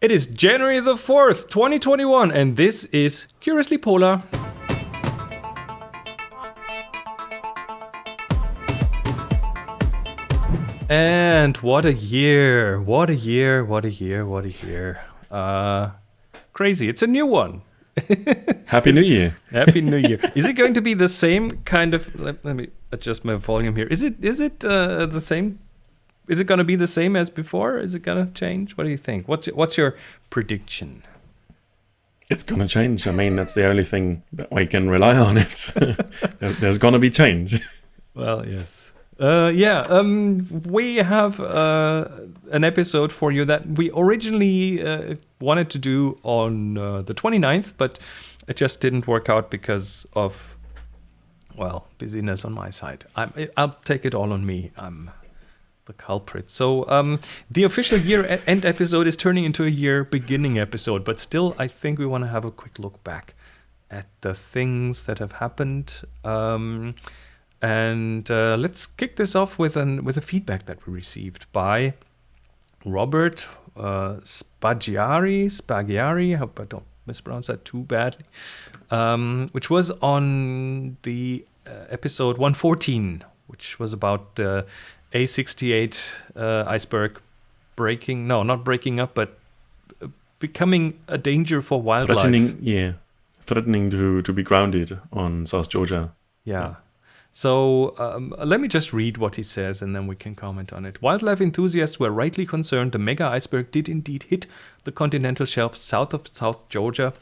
It is January the 4th, 2021, and this is Curiously Polar. And what a year! What a year! What a year! What a year! Uh, crazy! It's a new one. Happy New Year! Happy New Year! Is it going to be the same kind of? Let, let me adjust my volume here. Is it? Is it uh, the same? Is it going to be the same as before? Is it going to change? What do you think? What's what's your prediction? It's going to change. I mean, that's the only thing that we can rely on. It's there's going to be change. Well, yes. Uh, yeah, um, we have uh, an episode for you that we originally uh, wanted to do on uh, the 29th, but it just didn't work out because of, well, busyness on my side. I'm, I'll take it all on me. I'm the culprit. So um, the official year end episode is turning into a year beginning episode, but still, I think we want to have a quick look back at the things that have happened. Um, and uh, let's kick this off with an with a feedback that we received by Robert uh, Spaggiari. Spaggiari. I hope I don't mispronounce that too badly. Um, which was on the uh, episode 114, which was about the A68 uh, iceberg breaking. No, not breaking up, but uh, becoming a danger for wildlife. Threatening, yeah, threatening to to be grounded on South Georgia. yeah. yeah. So um, let me just read what he says and then we can comment on it. Wildlife enthusiasts were rightly concerned the mega iceberg did indeed hit the continental shelf south of South Georgia.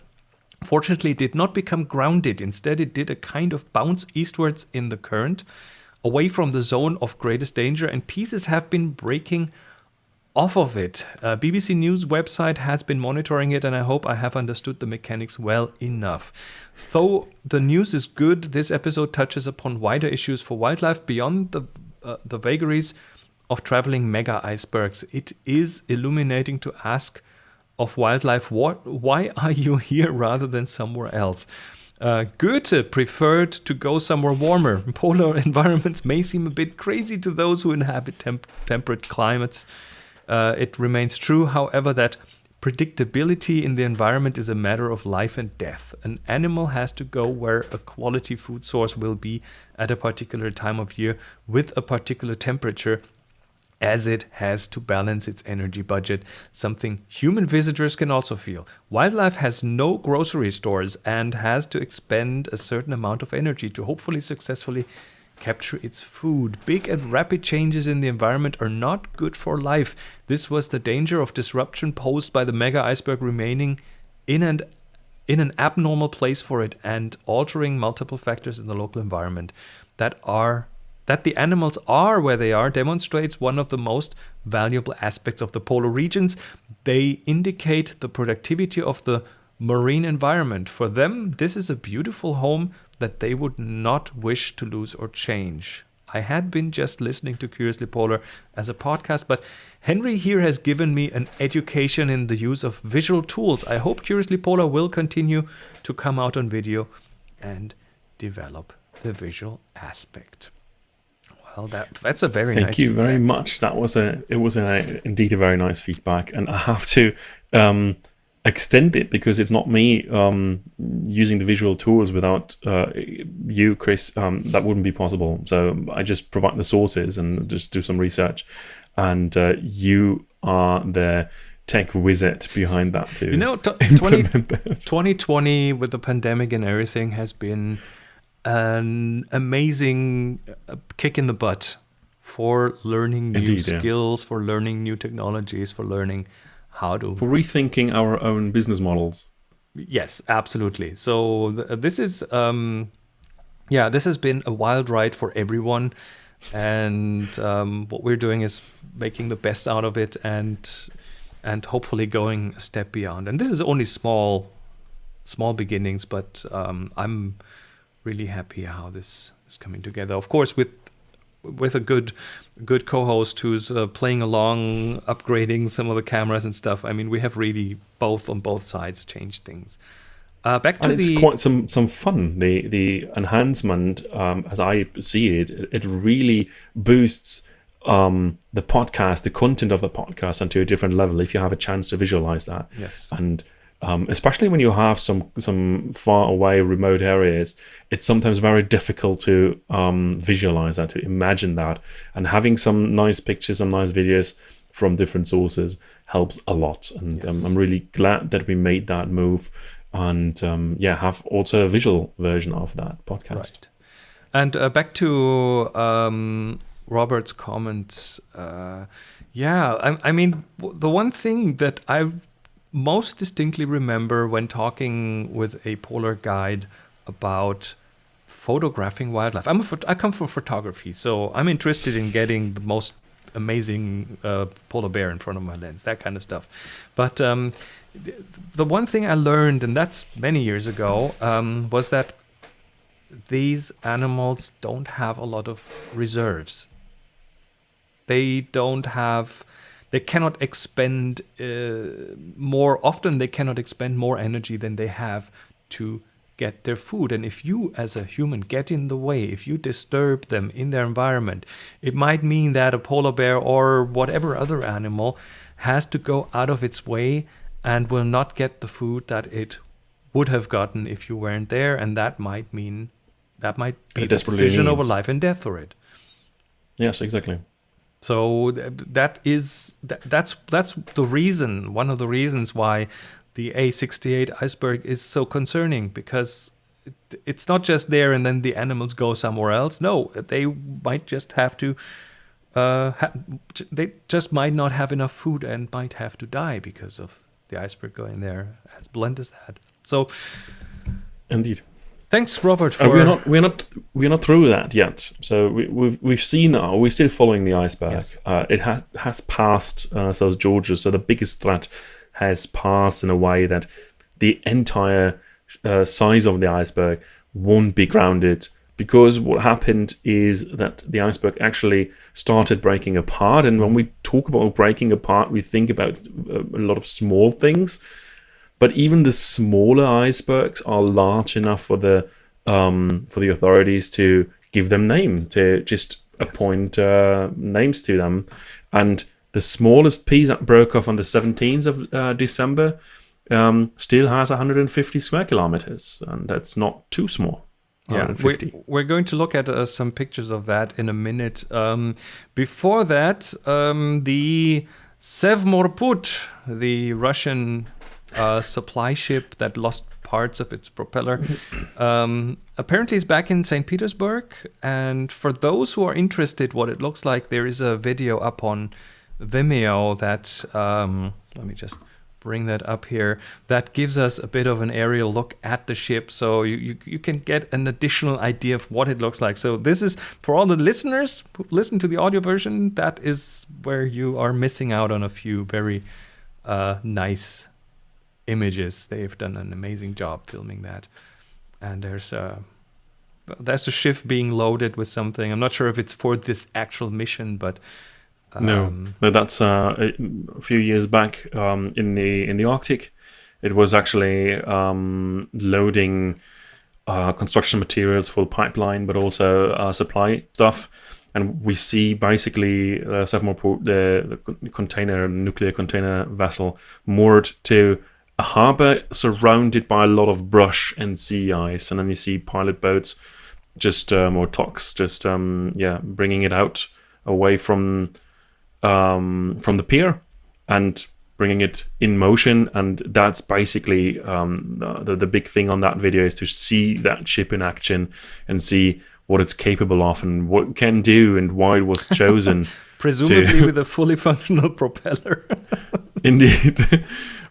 Fortunately, it did not become grounded. Instead, it did a kind of bounce eastwards in the current, away from the zone of greatest danger, and pieces have been breaking off of it. Uh, BBC News website has been monitoring it and I hope I have understood the mechanics well enough. Though the news is good, this episode touches upon wider issues for wildlife beyond the, uh, the vagaries of traveling mega icebergs. It is illuminating to ask of wildlife, what, why are you here rather than somewhere else? Uh, Goethe preferred to go somewhere warmer. Polar environments may seem a bit crazy to those who inhabit temp temperate climates. Uh, it remains true, however, that predictability in the environment is a matter of life and death. An animal has to go where a quality food source will be at a particular time of year with a particular temperature as it has to balance its energy budget, something human visitors can also feel. Wildlife has no grocery stores and has to expend a certain amount of energy to hopefully successfully capture its food. Big and rapid changes in the environment are not good for life. This was the danger of disruption posed by the mega iceberg remaining in an in an abnormal place for it and altering multiple factors in the local environment that are that the animals are where they are demonstrates one of the most valuable aspects of the polar regions. They indicate the productivity of the marine environment. For them, this is a beautiful home that they would not wish to lose or change. I had been just listening to Curiously Polar as a podcast, but Henry here has given me an education in the use of visual tools. I hope Curiously Polar will continue to come out on video and develop the visual aspect. Well, that that's a very thank nice you feedback. very much. That was a it was a, indeed a very nice feedback, and I have to um, extend it because it's not me um, using the visual tools without uh, you, Chris. Um, that wouldn't be possible. So I just provide the sources and just do some research, and uh, you are the tech wizard behind that too. You know, t- 20, 2020 with the pandemic and everything has been an amazing uh, kick in the butt for learning new Indeed, yeah. skills, for learning new technologies, for learning how to for rethinking our own business models. Yes, absolutely. So th- this is, um, yeah, this has been a wild ride for everyone, and um, what we're doing is making the best out of it, and and hopefully going a step beyond. And this is only small, small beginnings, but um, I'm really happy how this is coming together. Of course, with with a good good co-host who's uh, playing along upgrading some of the cameras and stuff i mean we have really both on both sides changed things uh, back to and the it's quite some some fun the the enhancement um, as i see it it really boosts um, the podcast, the content of the podcast, onto a different level if you have a chance to visualize that. Yes. And um, especially when you have some some far away remote areas, it's sometimes very difficult to um, visualize that, to imagine that, and having some nice pictures and nice videos from different sources helps a lot. And um, I'm really glad that we made that move, and um, yeah, have also a visual version of that podcast. Right. And uh, back to um, Robert's comments. Uh, yeah, I, I mean, w- the one thing that I most distinctly remember when talking with a polar guide about photographing wildlife. I'm a I come from photography, so I'm interested in getting the most amazing uh, polar bear in front of my lens, that kind of stuff. But um, th- the one thing I learned, and that's many years ago, um, was that these animals don't have a lot of reserves. They don't have, they cannot expend uh, more often, they cannot expend more energy than they have to get their food. And if you, as a human, get in the way, if you disturb them in their environment, it might mean that a polar bear or whatever other animal has to go out of its way and will not get the food that it would have gotten if you weren't there. And that might mean that might be a decision over needs. life and death for it. Yes, exactly. So that is that, that's that's the reason one of the reasons why the A68 iceberg is so concerning because it's not just there and then the animals go somewhere else. No, they might just have to. Uh, ha- they just might not have enough food and might have to die because of the iceberg going there. As blunt as that. So Indeed. Thanks, Robert, for And we're not we're not we're not through that yet. So we, we've we've seen now we're still following the iceberg. Yes. Uh, it has has passed uh, South Georgia, so the biggest threat has passed in a way that the entire uh, size of the iceberg won't be grounded because what happened is that the iceberg actually started breaking apart. And when we talk about breaking apart, we think about uh, a lot of small things but even the smaller icebergs are large enough for the um, for the authorities to give them name to just appoint uh, names to them. And the smallest piece that broke off on the 17th of uh, december um, still has 150 square kilometers and that's not too small. Yeah, we, we're going to look at uh, some pictures of that in a minute. Um, before that, um, the Sevmorput, the Russian uh, supply ship that lost parts of its propeller, um, apparently it's back in St. Petersburg. And for those who are interested, what it looks like, there is a video up on Vimeo that um, let me just bring that up here that gives us a bit of an aerial look at the ship so you, you, you can get an additional idea of what it looks like so this is for all the listeners who listen to the audio version that is where you are missing out on a few very uh, nice images they've done an amazing job filming that and there's a there's a ship being loaded with something i'm not sure if it's for this actual mission but No, um, no, that's uh, a few years back um, in the in the Arctic. It was actually um, loading uh, construction materials for the pipeline, but also uh, supply stuff. And we see basically uh, Sevmorput, the, the container, nuclear container vessel, moored to a harbor surrounded by a lot of brush and sea ice. And then you see pilot boats, just um, or just um, yeah, bringing it out away from um, from the pier and bringing it in motion. And that's basically um, the, the big thing on that video is to see that ship in action and see what it's capable of and what it can do and why it was chosen. presumably with a fully functional propeller Indeed.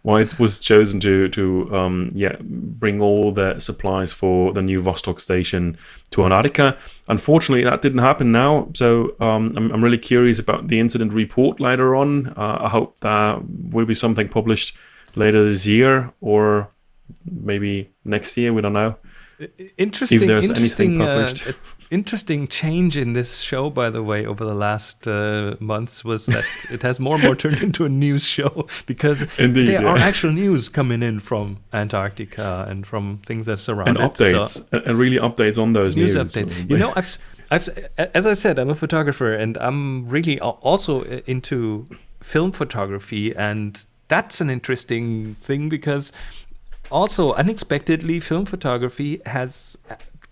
Why it was chosen to to um, yeah bring all the supplies for the new Vostok station to Antarctica. Unfortunately, that didn't happen now. So um, I'm I'm really curious about the incident report later on. Uh, I hope that will be something published later this year or maybe next year. We don't know. Interesting there's interesting uh, published. uh, interesting change in this show by the way over the last uh, months was that it has more and more turned into a news show because Indeed, there yeah. are actual news coming in from antarctica and from things that surround And it updates So, and really updates on those news news. update So you know i've I've, as I said, I'm a photographer, and I'm really also into film photography, and that's an interesting thing because also unexpectedly, film photography has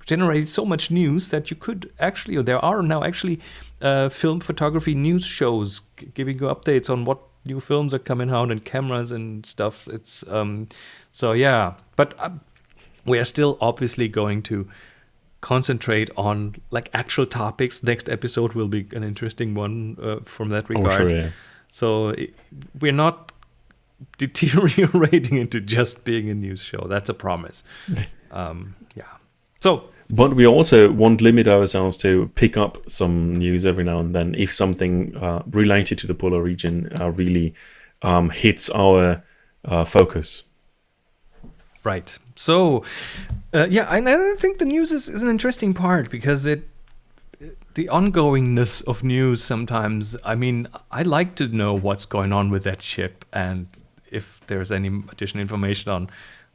generated so much news that you could actually, or there are now actually uh, film photography news shows giving you updates on what new films are coming out and cameras and stuff. It's um, so yeah, but um, we are still obviously going to concentrate on like actual topics. Next episode will be an interesting one uh, from that regard. Oh, sure, yeah. So we're not deteriorating into just being a news show. That's a promise. um, yeah. So but we also won't limit ourselves to pick up some news every now and then if something uh, related to the polar region uh, really um, hits our uh, focus. Right. So, uh, yeah, and I think the news is, is an interesting part because it the ongoingness of news sometimes i mean i like to know what's going on with that ship and if there's any additional information on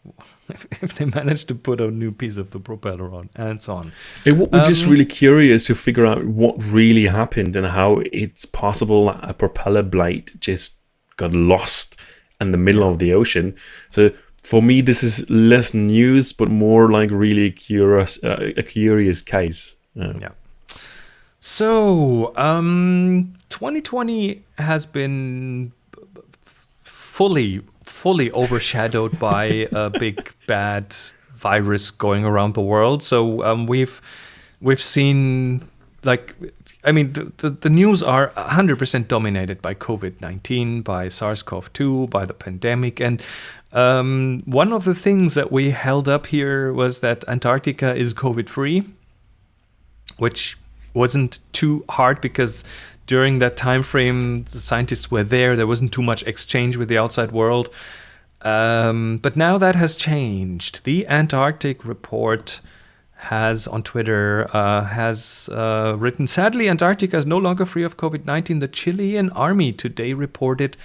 if, they manage to put a new piece of the propeller on and so on. It would be um, just really curious to figure out what really happened and how it's possible a propeller blade just got lost in the middle of the ocean. So for me, this is less news, but more like really curious, uh, a curious case. Yeah. yeah. So, um, 2020 has been fully fully overshadowed by a big bad virus going around the world. So um, we've we've seen like I mean the, the, the news are 100% dominated by COVID-19, by SARS-CoV-2, by the pandemic and um, one of the things that we held up here was that Antarctica is COVID-free, which wasn't too hard because during that time frame, the scientists were there. There wasn't too much exchange with the outside world. Um, but now that has changed. The Antarctic Report has on Twitter uh, has uh, written, sadly, Antarctica is no longer free of COVID-19. The Chilean army today reported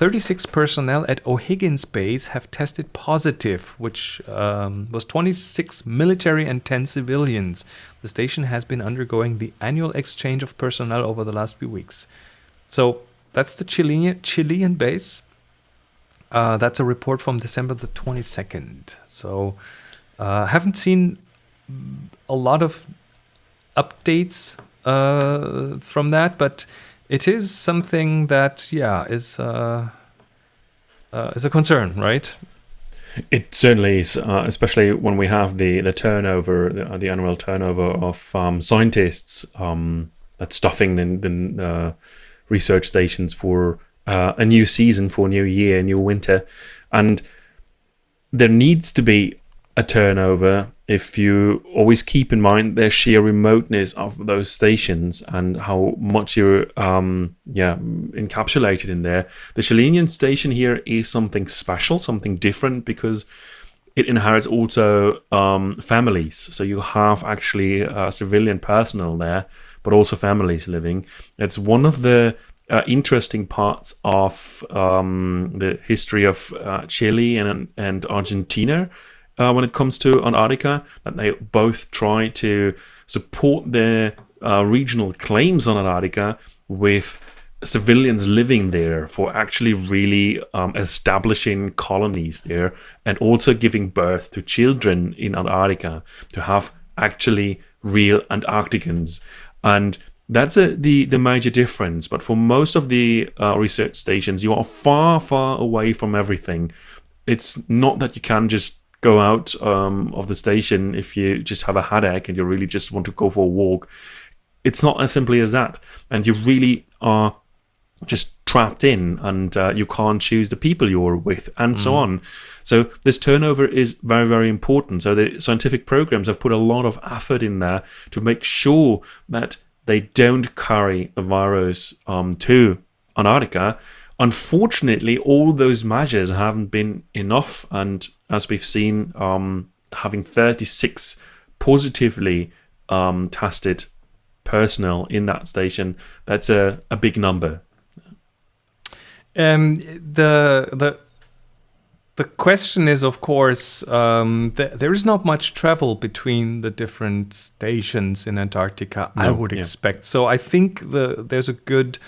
36 personnel at O'Higgins Base have tested positive, which um, was 26 military and 10 civilians. The station has been undergoing the annual exchange of personnel over the last few weeks. So that's the Chilean, Chilean base. Uh, that's a report from December the 22nd. So uh, haven't seen a lot of updates uh, from that, but it is something that yeah is uh, uh, is a concern, right? It certainly is, uh, especially when we have the the turnover, the, the annual turnover of um, scientists um, that's stuffing the, the uh, research stations for uh, a new season, for a new year, a new winter, and there needs to be a turnover if you always keep in mind the sheer remoteness of those stations and how much you're um, yeah encapsulated in there. The Chilean station here is something special, something different because it inherits also um, families. So you have actually uh, civilian personnel there, but also families living. It's one of the uh, interesting parts of um, the history of uh, Chile and and Argentina uh, when it comes to Antarctica, that they both try to support their uh, regional claims on Antarctica with civilians living there for actually really um, establishing colonies there and also giving birth to children in Antarctica to have actually real Antarcticans. And that's a, the, the major difference. But for most of the uh, research stations, you are far, far away from everything. It's not that you can just go out um, of the station if you just have a headache and you really just want to go for a walk. It's not as simply as that. And you really are just trapped in and uh, you can't choose the people you're with and mm. so on. So this turnover is very, very important. So the scientific programs have put a lot of effort in there to make sure that they don't carry the virus um, to Antarctica Unfortunately, all those measures haven't been enough, and as we've seen, um, having 36 positively um, tested personnel in that station, that's a, a big number. Um, the the the question is, of course, um, th- there is not much travel between the different stations in Antarctica. I would yeah. expect. So I think the there's a good.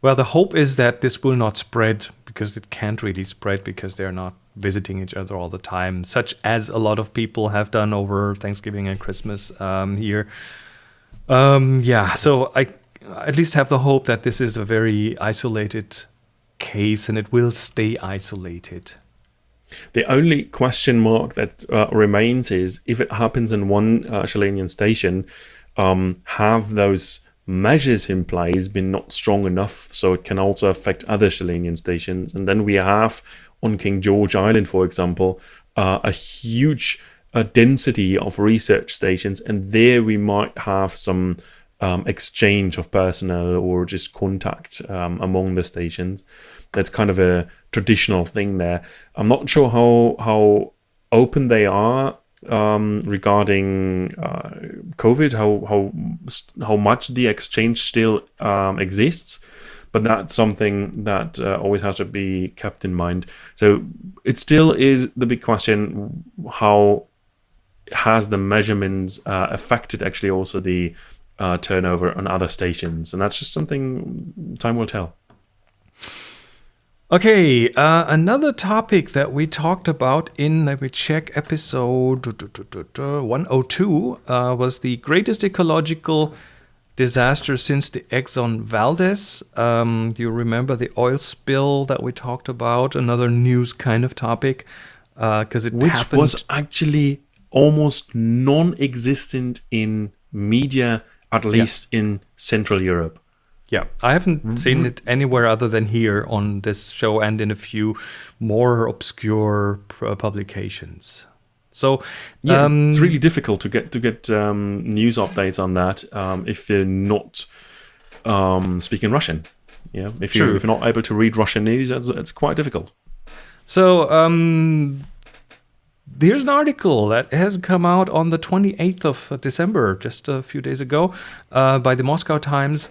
Well, the hope is that this will not spread because it can't really spread because they're not visiting each other all the time, such as a lot of people have done over Thanksgiving and Christmas um, here. Um, yeah, so I at least have the hope that this is a very isolated case and it will stay isolated. The only question mark that uh, remains is if it happens in one uh, station, um, have those measures in place been not strong enough so it can also affect other Chilean stations? And then we have on King George Island, for example, uh, a huge uh, density of research stations, and there we might have some. Um, exchange of personnel or just contact um, among the stations. That's kind of a traditional thing there. I'm not sure how how open they are um, regarding uh, COVID, how how how much the exchange still um, exists, but that's something that uh, always has to be kept in mind. So it still is the big question: how has the measurements uh, affected actually also the uh, turnover on other stations? And that's just something time will tell. Okay, uh, another topic that we talked about in, let me check, episode 102 uh, was the greatest ecological disaster since the Exxon Valdez. Um, do you remember the oil spill that we talked about? Another news kind of topic because it Which happened. was actually almost non-existent in media, at least in Central Europe. Yeah, I haven't seen it anywhere other than here on this show and in a few more obscure publications. So, Yeah, um, it's really difficult to get to get um, news updates on that um, if you're not um, speaking Russian. Yeah, if you True. if you're not able to read Russian news, it's, it's quite difficult. So, um, there's an article that has come out on the 28th of December, just a few days ago, uh, by the Moscow Times.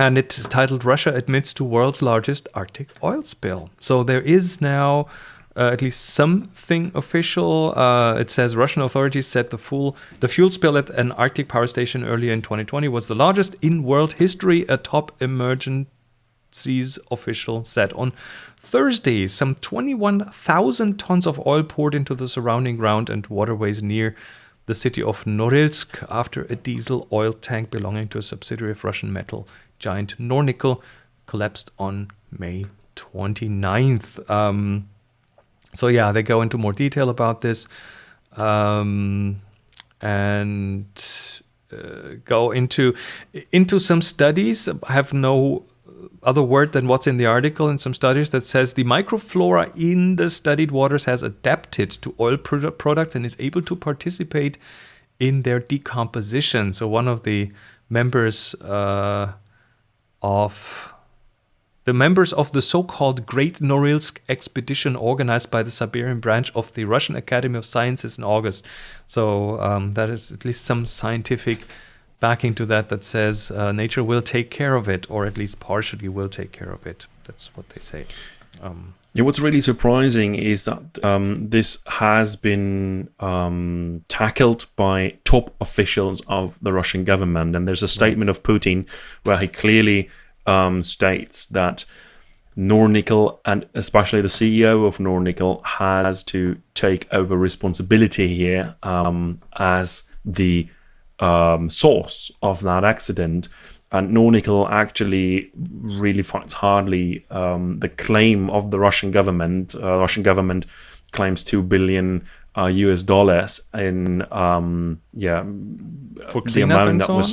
And it is titled Russia Admits to World's Largest Arctic Oil Spill. So there is now uh, at least something official. Uh, it says Russian authorities said the full the fuel spill at an Arctic power station earlier in 2020 was the largest in world history. A top emergencies official said on Thursday, some 21,000 tons of oil poured into the surrounding ground and waterways near the city of Norilsk after a diesel oil tank belonging to a subsidiary of Russian metal giant Nornickel collapsed on May 29th. Um, so yeah, they go into more detail about this um, and uh, go into into some studies. I have no other word than what's in the article in some studies that says the microflora in the studied waters has adapted to oil produ- products and is able to participate in their decomposition. So one of the members uh, of the members of the so-called Great Norilsk expedition organized by the Siberian branch of the Russian Academy of Sciences in August. So um, that is at least some scientific backing to that that says uh, nature will take care of it, or at least partially will take care of it. That's what they say. Um, Yeah, what's really surprising is that um, this has been um, tackled by top officials of the Russian government. And there's a statement of Putin where he clearly um, states that Nornickel and especially the CEO of Nornickel has to take over responsibility here um, as the um, source of that accident. And Nornickel actually really fights hardly um, the claim of the Russian government. Uh, Russian government claims two billion uh, US dollars in um, yeah For the cleanup and that so on?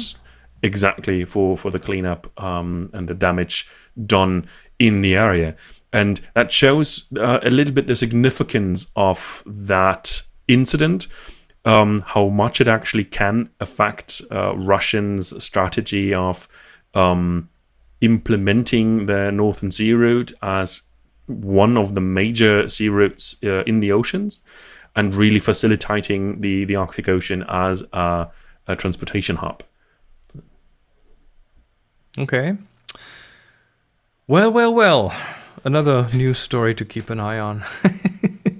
exactly for for the cleanup um, and the damage done in the area, and that shows uh, a little bit the significance of that incident. Um, how much it actually can affect uh, Russians' strategy of um, implementing the Northern Sea Route as one of the major sea routes uh, in the oceans, and really facilitating the the Arctic Ocean as a, a transportation hub. okay. Well, well, well. Another news story to keep an eye on.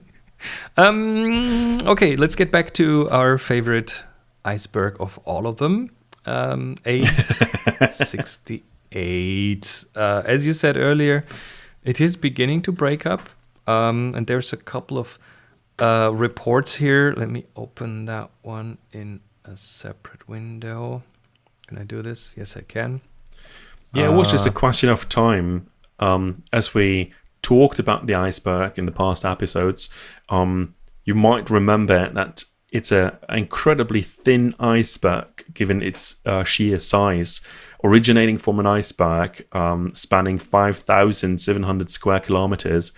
Um, okay, let's get back to our favorite iceberg of all of them, um, A68. uh, as you said earlier, it is beginning to break up, um, and there's a couple of uh, reports here. Let me open that one in a separate window. Can I do this? Yes, I can. Yeah, it was just a Uh, question of time. Um, as we talked about the iceberg in the past episodes, um, you might remember that it's an incredibly thin iceberg given its uh, sheer size, originating from an iceberg um, spanning 5,700 square kilometers.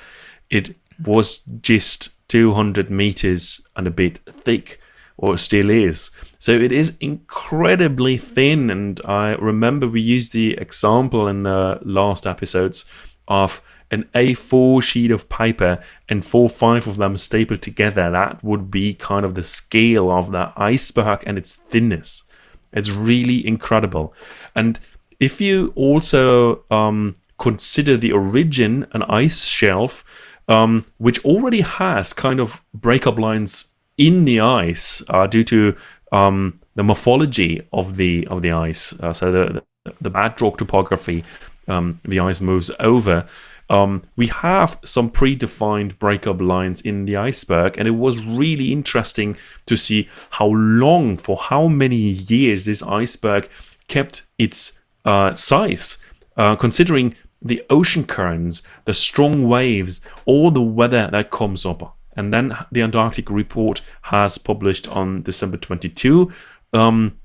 It was just 200 meters and a bit thick, or still is. So it is incredibly thin. And I remember we used the example in the last episodes of an A4 sheet of paper and four or five of them stapled together. That would be kind of the scale of the iceberg and its thinness. It's really incredible. And if you also um, consider the origin, an ice shelf, um, which already has kind of breakup lines in the ice uh, due to um, the morphology of the of the ice. Uh, so the the bedrock topography, um, the ice moves over. Um, we have some predefined breakup lines in the iceberg, and it was really interesting to see how long, for how many years, this iceberg kept its uh, size, uh, considering the ocean currents, the strong waves, all the weather that comes up. And then the Antarctic report has published on December 22 um,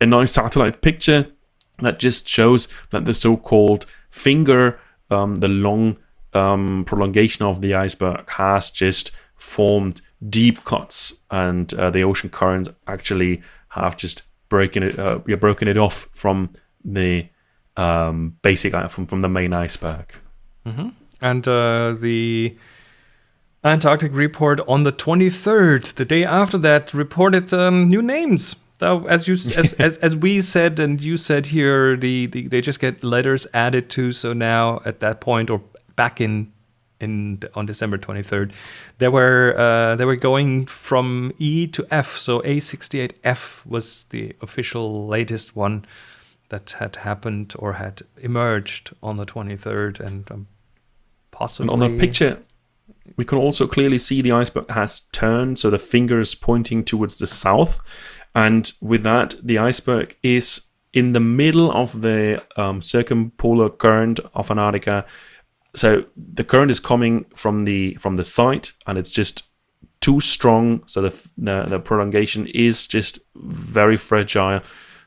a nice satellite picture that just shows that the so-called finger, um, the long um, prolongation of the iceberg, has just formed deep cuts, and uh, the ocean currents actually have just broken it, uh, broken it off from the um, basic from from the main iceberg. And uh, the Antarctic report on the 23rd, the day after that, reported um, new names. Though, as you as, as as we said and you said here, the, the they just get letters added to. So now at that point, or back in in on December 23rd, they were uh, they were going from E to F. So A68F was the official latest one that had happened or had emerged on the 23rd, and um, And on the picture, we can also clearly see the iceberg has turned, so the finger is pointing towards the south. And with that, the iceberg is in the middle of the um, circumpolar current of Antarctica. So the current is coming from the from the site, and it's just too strong. So the the, the prolongation is just very fragile.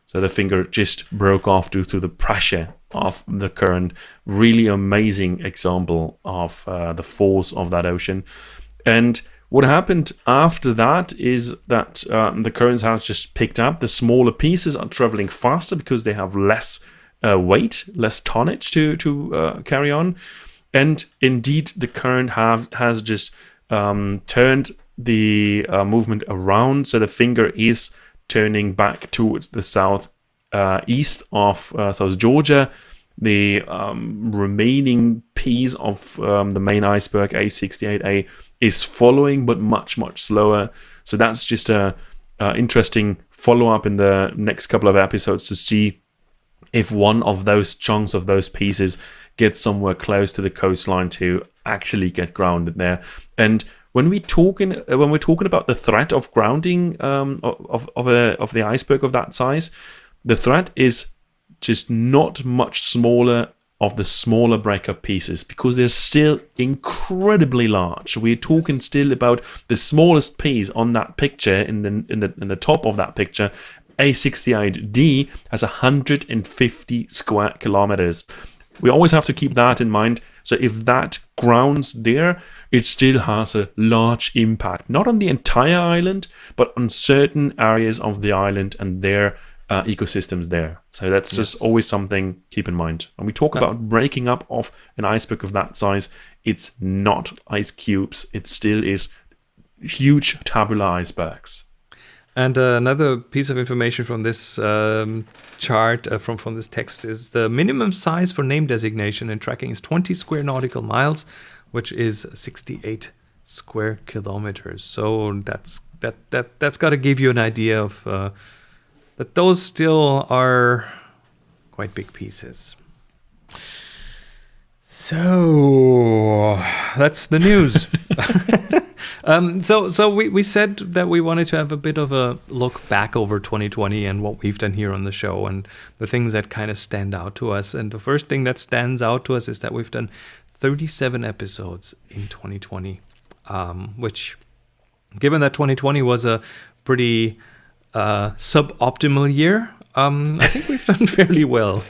So the finger just broke off due to the pressure of the current. Really amazing example of uh, the force of that ocean. And what happened after that is that um, the currents have just picked up. The smaller pieces are traveling faster because they have less uh, weight, less tonnage to to uh, carry on. And indeed, the current have has just um, turned the uh, movement around, so the finger is turning back towards the south uh, east of uh, South Georgia. The um, remaining piece of um, the main iceberg A68A is following, but much much slower. So that's just a, a interesting follow up in the next couple of episodes to see if one of those chunks of those pieces gets somewhere close to the coastline to actually get grounded there. And when we talking uh, when we're talking about the threat of grounding um, of of a, of the iceberg of that size, the threat is just not much smaller of the smaller breakup pieces because they're still incredibly large. We're talking still about the smallest piece on that picture in the in the in the top of that picture. A68D has 150 square kilometers. We always have to keep that in mind. So if that grounds there, it still has a large impact, not on the entire island, but on certain areas of the island and their uh, ecosystems there. So that's just always something keep in mind. When we talk about breaking up of an iceberg of that size, it's not ice cubes. It still is huge tabular icebergs. And uh, another piece of information from this um, chart, uh, from, from this text, is the minimum size for name designation and tracking is 20 square nautical miles, which is 68 square kilometers. So that's that that that's got to give you an idea of uh, that those still are quite big pieces. So that's the news. um, so so we, we said that we wanted to have a bit of a look back over 2020 and what we've done here on the show and the things that kind of stand out to us. And the first thing that stands out to us is that we've done 37 episodes in 2020, um, which, given that 2020 was a pretty uh, suboptimal year, um, I think we've done fairly well.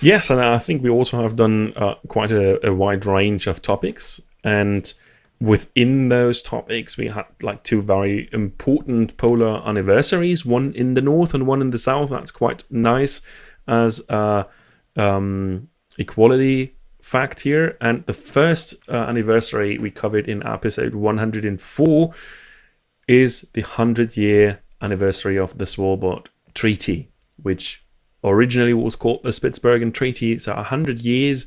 Yes, and I think we also have done uh, quite a, a, wide range of topics. And within those topics, we had like two very important polar anniversaries one in the north and one in the south. That's quite nice as a um, equality fact here. And the first uh, anniversary we covered in episode 104 is the 100 year anniversary of the Svalbard Treaty, which originally was called the Spitsbergen Treaty. So 100 years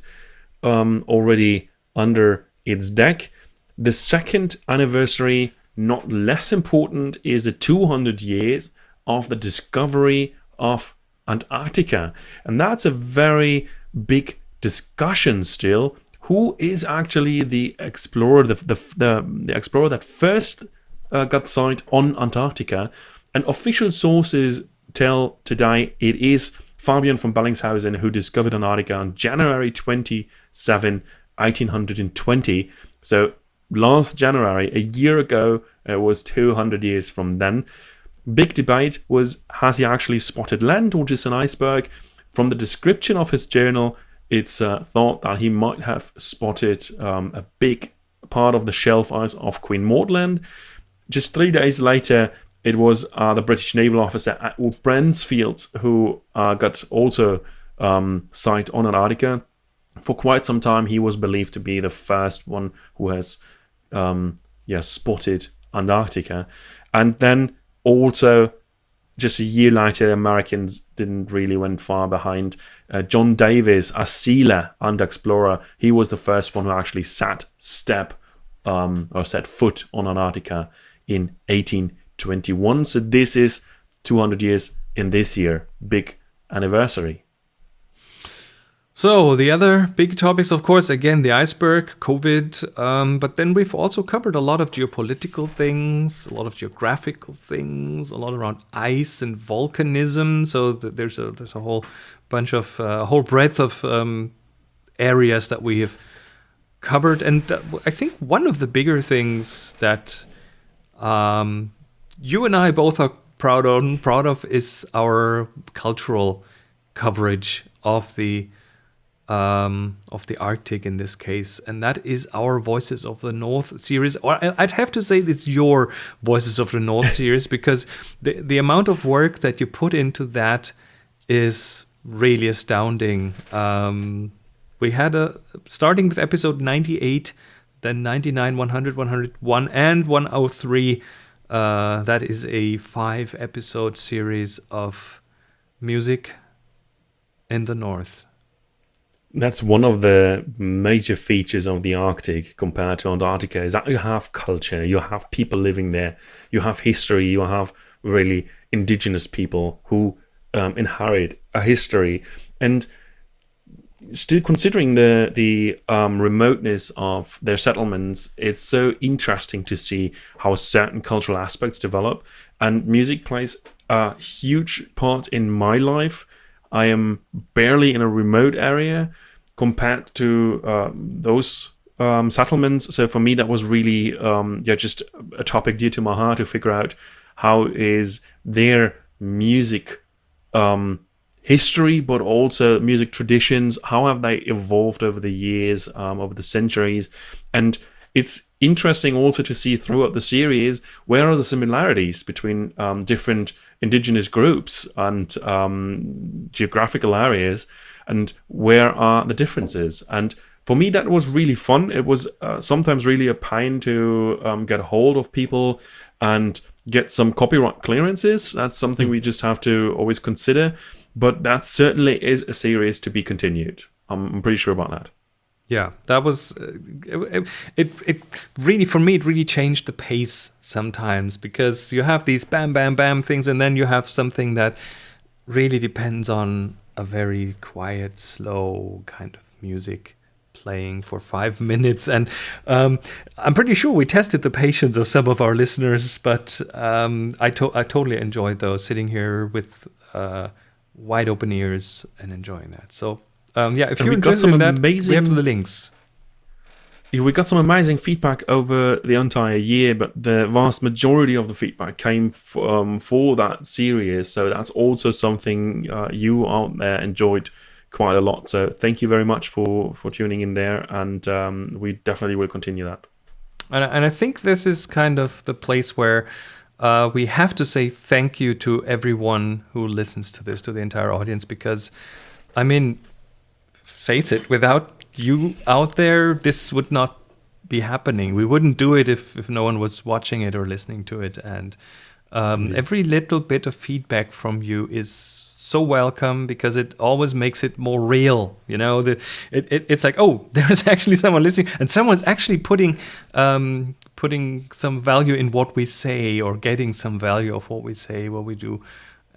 um, already under its deck. The second anniversary, not less important, is the 200 years of the discovery of Antarctica. And that's a very big discussion still. Who is actually the explorer, the, the, the, the explorer that first uh, got sight on Antarctica? And official sources tell today it is Fabian von Bellingshausen, who discovered Antarctica on January 27, 1820. So last January, a year ago, it was 200 years from then. Big debate was has he actually spotted land or just an iceberg? From the description of his journal, it's uh, thought that he might have spotted um, a big part of the shelf ice off Queen Maud Land. Just three days later, it was uh, the British naval officer Edward Bransfield who uh, got also um, sight on Antarctica. For quite some time, he was believed to be the first one who has um, yeah, spotted Antarctica. And then also, just a year later, Americans didn't really went far behind. Uh, John Davis, a sealer and explorer, he was the first one who actually sat step um, or set foot on Antarctica in 18 21. So this is 200 years in this year, big anniversary. So the other big topics, of course, again the iceberg, COVID, um, but then we've also covered a lot of geopolitical things, a lot of geographical things, a lot around ice and volcanism. So there's a there's a whole bunch of uh, a whole breadth of um, areas that we have covered, and uh, I think one of the bigger things that um, you and I both are proud of proud of is our cultural coverage of the um, of the Arctic in this case, and that is our Voices of the North series. Or I'd have to say it's your Voices of the North series because the the amount of work that you put into that is really astounding. Um, we had a starting with episode 98, then 99, 100, 101, and 103 uh, that is a five episode series of music in the north. That's one of the major features of the Arctic compared to Antarctica is that you have culture, you have people living there, you have history, you have really indigenous people who um, inherit a history. And still considering the the um, remoteness of their settlements, it's so interesting to see how certain cultural aspects develop. And music plays a huge part in my life. I am barely in a remote area compared to uh, those um, settlements. So for me, that was really um, yeah just a topic dear to my heart to figure out how is their music um, history, but also music traditions. How have they evolved over the years, um, over the centuries? And it's interesting also to see throughout the series where are the similarities between um, different indigenous groups and um, geographical areas, and where are the differences. And for me, that was really fun. It was uh, sometimes really a pain to um, get a hold of people and get some copyright clearances. That's something we just have to always consider but that certainly is a series to be continued. I'm, pretty sure about that. yeah that was uh, it, it it really for me it really changed the pace sometimes because you have these bam bam bam things and then you have something that really depends on a very quiet slow kind of music playing for five minutes and um, i'm pretty sure we tested the patience of some of our listeners but um, I, to- I totally enjoyed those sitting here with uh, wide open ears and enjoying that so um, yeah, if And you're we interested some in that, we amazing- have the links. Yeah, we got some amazing feedback over the entire year, but the vast majority of the feedback came um, for that series. So that's also something uh, you out there enjoyed quite a lot. So thank you very much for for tuning in there, and um, we definitely will continue that. And, and I think this is kind of the place where uh, we have to say thank you to everyone who listens to this, to the entire audience, because, I mean, face it, without you out there, this would not be happening. We wouldn't do it if, if no one was watching it or listening to it. And um, every little bit of feedback from you is so welcome because it always makes it more real. You know, the it, it it's like oh, there's actually someone listening, and someone's actually putting um, putting some value in what we say or getting some value of what we say, what we do,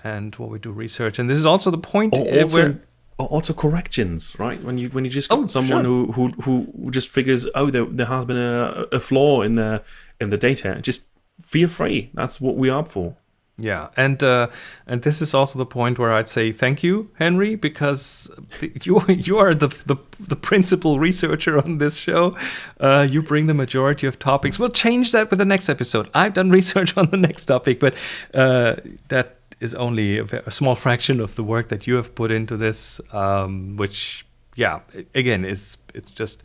and what we do research. And this is also the point uh, also, where also corrections, right? When you when you just got Oh, someone sure. who, who who just figures, oh, there, there has been a, a flaw in the in the data. Just feel free. That's what we are for. Yeah, and uh, and this is also the point where I'd say thank you, Henry, because you you are the, the the principal researcher on this show. Uh, you bring the majority of topics. We'll change that with the next episode. I've done research on the next topic, but uh, that is only a, a small fraction of the work that you have put into this. Um, which, yeah, again, is it's just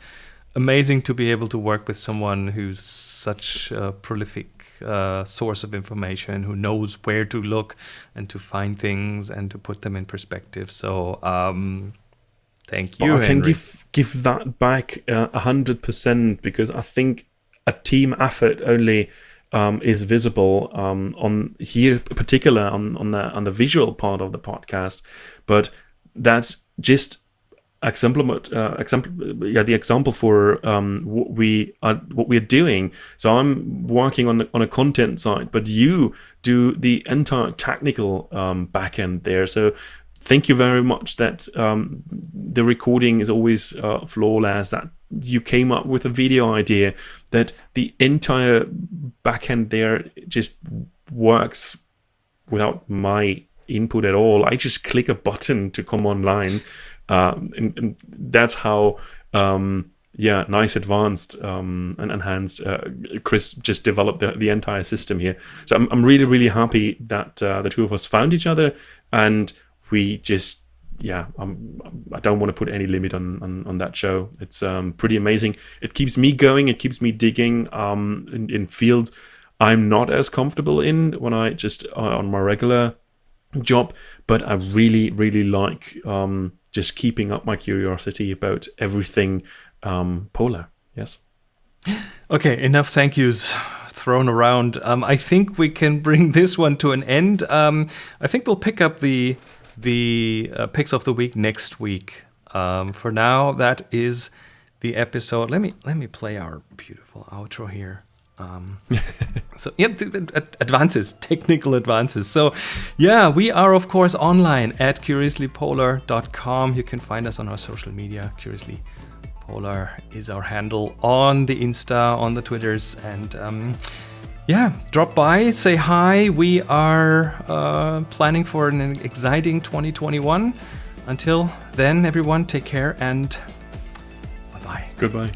amazing to be able to work with someone who's such a prolific uh, source of information, who knows where to look and to find things and to put them in perspective. So, um, thank But you, I can Henry. give give that back uh, a hundred percent because I think a team effort only um, is visible um, on here, particular on on the on the visual part of the podcast, but that's just example uh, example yeah the example for um, what we are what we're doing. So i'm working on the, on a content side but you do the entire technical um, backend there. So thank you very much that um, the recording is always uh, flawless that you came up with a video idea that the entire backend there just works without my input at all. I just click a button to come online, um, and, and that's how um, yeah, nice, advanced um, and enhanced. Uh, Chris just developed the, the entire system here, so I'm I'm really really happy that uh, the two of us found each other and we just yeah I'm, i don't want to put any limit on, on, on that show. It's um, pretty amazing. It keeps me going. It keeps me digging um, in, in fields i'm not as comfortable in when i just uh, on my regular job but i really really like um, just keeping up my curiosity about everything um, polar yes Okay, enough thank yous thrown around. Um, I think we can bring this one to an end. Um, I think we'll pick up the the uh, picks of the week next week. Um, for now, that is the episode. Let me let me play our beautiful outro here. Um, so yeah, advances, technical advances. So yeah, we are of course online at curiouslypolar.com. You can find us on our social media. Curiously Polar is our handle on the Insta, on the Twitters, and um, yeah, drop by, say hi. We are uh, planning for an exciting 2021. Until then, everyone, take care and bye bye. goodbye